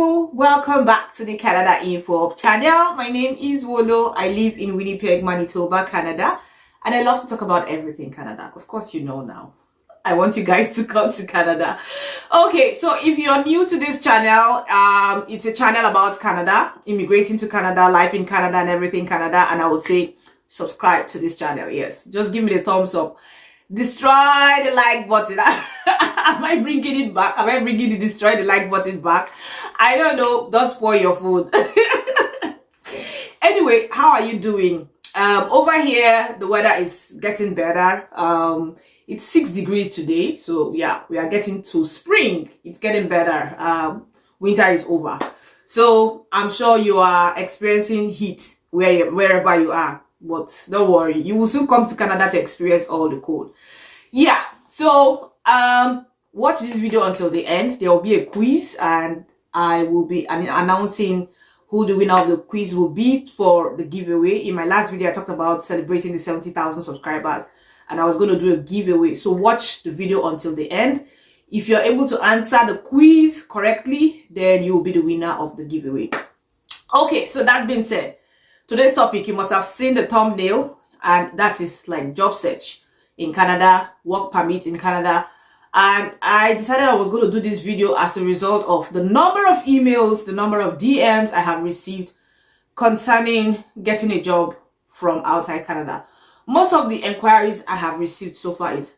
people welcome back to the canada info channel. My name is wolo. I live in winnipeg manitoba canada and i love to talk about everything canada. Of course you know now. I want you guys to come to canada. Okay so if you're new to this channel um it's a channel about canada immigrating to canada life in canada and everything canada and i would say subscribe to this channel yes. Just give me the thumbs up destroy the like button. Am i bringing it back? Am i bringing the destroy the like button back? I don't know. Don't spoil your food. Anyway how are you doing? Um over here the weather is getting better. Um it's six degrees today. So yeah we are getting to spring. It's getting better. Um winter is over. So i'm sure you are experiencing heat where wherever you are but don't worry you will soon come to canada to experience all the cold yeah so um watch this video until the end. There will be a quiz and i will be announcing who the winner of the quiz will be for the giveaway. In my last video i talked about celebrating the 70,000 subscribers and i was going to do a giveaway. So watch the video until the end. If you're able to answer the quiz correctly then you will be the winner of the giveaway. Okay so that being said Today's topic, you must have seen the thumbnail, and that is like job search in Canada, work permit in Canada. And I decided I was going to do this video as a result of the number of emails, the number of DMs I have received concerning getting a job from outside Canada. Most of the inquiries I have received so far is,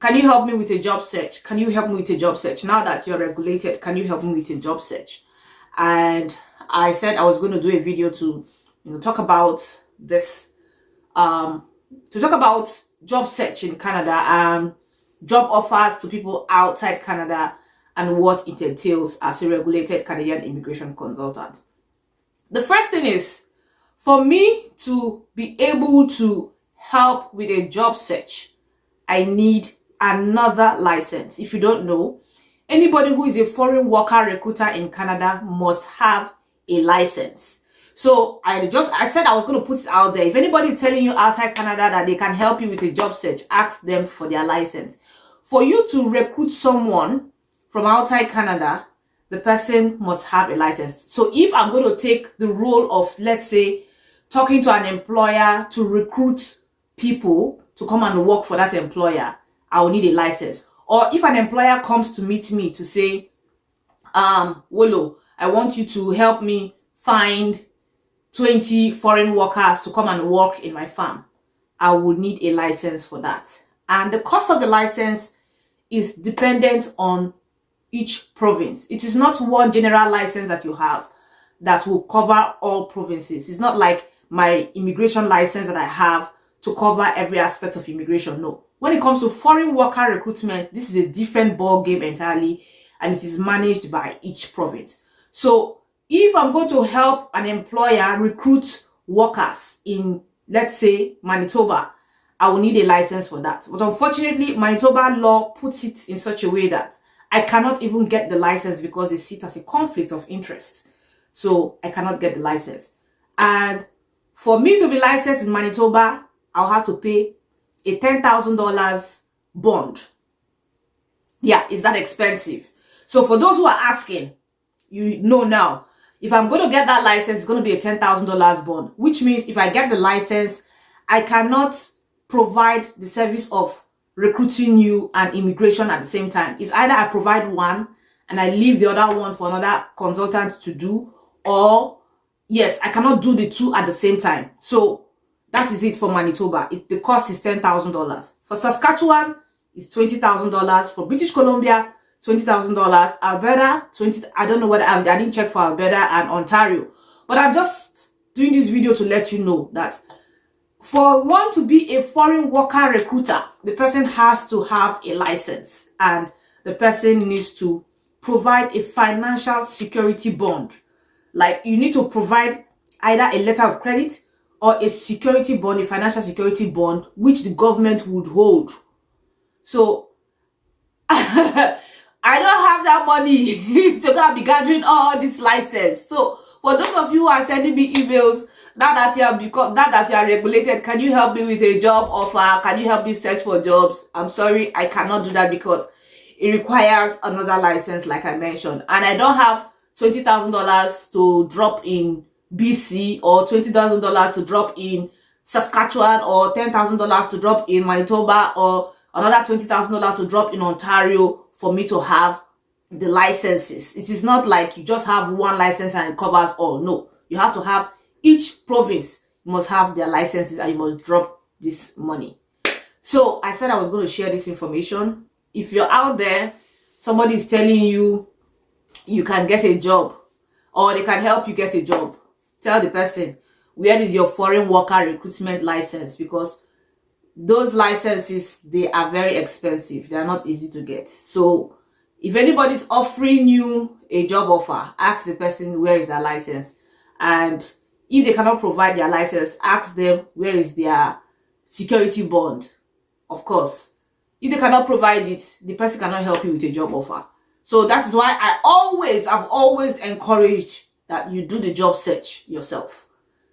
can you help me with a job search? Can you help me with a job search? Now that you're regulated, can you help me with a job search? And I said I was going to do a video to you know talk about this um to talk about job search in canada and job offers to people outside canada and what it entails as a regulated canadian immigration consultant. The first thing is for me to be able to help with a job search i need another license. If you don't know anybody who is a foreign worker recruiter in canada must have a license so I just, I said I was going to put it out there. If anybody is telling you outside Canada that they can help you with a job search, ask them for their license. For you to recruit someone from outside Canada, the person must have a license. So if I'm going to take the role of, let's say, talking to an employer to recruit people to come and work for that employer, I will need a license. Or if an employer comes to meet me to say, um, Wolo, I want you to help me find 20 foreign workers to come and work in my farm, I would need a license for that. And the cost of the license is dependent on each province. It is not one general license that you have that will cover all provinces. It's not like my immigration license that I have to cover every aspect of immigration. No. When it comes to foreign worker recruitment, this is a different ball game entirely and it is managed by each province. So if I'm going to help an employer recruit workers in, let's say, Manitoba, I will need a license for that. But unfortunately, Manitoba law puts it in such a way that I cannot even get the license because they see it as a conflict of interest. So I cannot get the license. And for me to be licensed in Manitoba, I'll have to pay a $10,000 bond. Yeah, is that expensive? So for those who are asking, you know now, if I'm going to get that license, it's going to be a $10,000 bond, which means if I get the license, I cannot provide the service of recruiting you and immigration at the same time. It's either I provide one and I leave the other one for another consultant to do, or yes, I cannot do the two at the same time. So that is it for Manitoba. It, the cost is $10,000. For Saskatchewan, it's $20,000. For British Columbia, $20,000. Alberta, 20, I don't know what I, I didn't check for Alberta and Ontario. But I'm just doing this video to let you know that for one to be a foreign worker recruiter, the person has to have a license and the person needs to provide a financial security bond. Like you need to provide either a letter of credit or a security bond, a financial security bond, which the government would hold. So I don't have that money to go be gathering all this license. So for those of you who are sending me emails, now that you are become now that you are regulated, can you help me with a job offer? Can you help me search for jobs? I'm sorry, I cannot do that because it requires another license, like I mentioned, and I don't have $20,000 to drop in BC or $20,000 to drop in Saskatchewan or $10,000 to drop in Manitoba or another $20,000 to drop in Ontario for me to have the licenses. It is not like you just have one license and it covers all. No, you have to have each province must have their licenses and you must drop this money. So I said I was going to share this information. If you're out there, somebody is telling you you can get a job or they can help you get a job. Tell the person, where is your foreign worker recruitment license? Because those licenses, they are very expensive. They are not easy to get. So if anybody's offering you a job offer, ask the person where is their license. And if they cannot provide their license, ask them where is their security bond. Of course, if they cannot provide it, the person cannot help you with a job offer. So that is why I always, I've always encouraged that you do the job search yourself.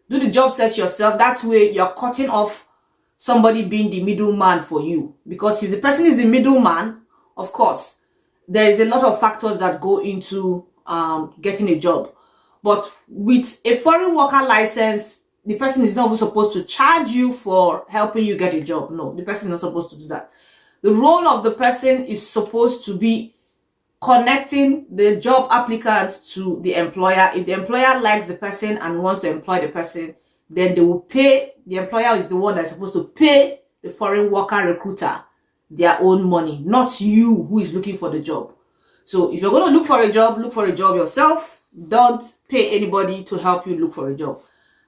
Do the job search yourself. That's way you're cutting off somebody being the middleman for you. Because if the person is the middleman, of course, there is a lot of factors that go into um, getting a job. But with a foreign worker license, the person is not supposed to charge you for helping you get a job. No, the person is not supposed to do that. The role of the person is supposed to be connecting the job applicant to the employer. If the employer likes the person and wants to employ the person, then they will pay, the employer is the one that's supposed to pay the foreign worker recruiter their own money, not you who is looking for the job. So if you're going to look for a job, look for a job yourself. Don't pay anybody to help you look for a job.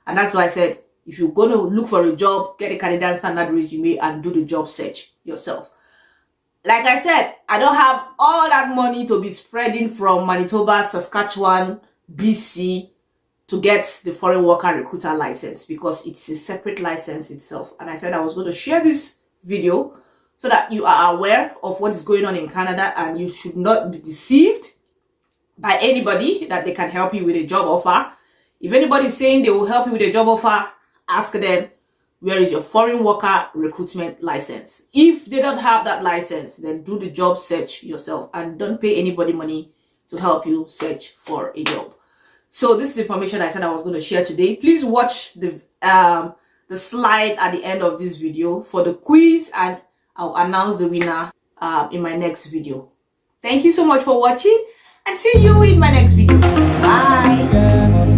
And that's why I said, if you're going to look for a job, get a Canadian standard resume and do the job search yourself like I said, I don't have all that money to be spreading from Manitoba, Saskatchewan, BC to get the foreign worker recruiter license because it's a separate license itself. And I said I was going to share this video so that you are aware of what is going on in Canada and you should not be deceived by anybody that they can help you with a job offer. If anybody is saying they will help you with a job offer, ask them where is your foreign worker recruitment license? If they don't have that license, then do the job search yourself and don't pay anybody money to help you search for a job. So this is the information I said I was going to share today. Please watch the um, the slide at the end of this video for the quiz and I'll announce the winner um, in my next video. Thank you so much for watching and see you in my next video. Bye.